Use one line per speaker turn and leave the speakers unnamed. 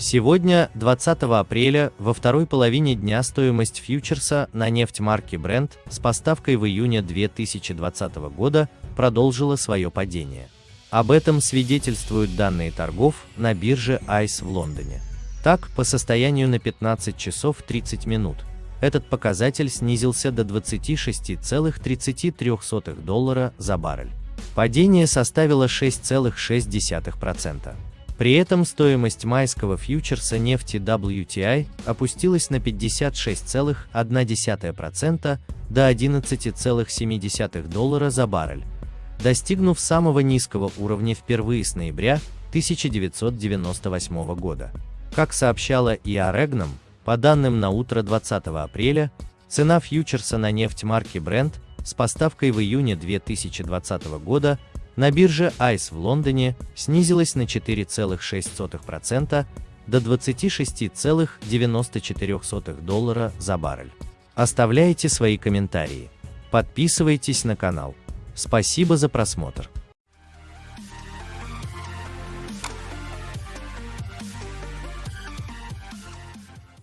Сегодня, 20 апреля, во второй половине дня стоимость фьючерса на нефть марки Brent с поставкой в июне 2020 года продолжила свое падение. Об этом свидетельствуют данные торгов на бирже ICE в Лондоне. Так, по состоянию на 15 часов 30 минут, этот показатель снизился до 26,33 доллара за баррель. Падение составило 6,6%. При этом стоимость майского фьючерса нефти WTI опустилась на 56,1% до 11,7 доллара за баррель, достигнув самого низкого уровня впервые с ноября 1998 года. Как сообщала ИА Регном, по данным на утро 20 апреля, цена фьючерса на нефть марки Brent с поставкой в июне 2020 года на бирже ICE в Лондоне снизилась на 4,6% до 26,94 доллара за баррель. Оставляйте свои комментарии. Подписывайтесь на канал. Спасибо за просмотр.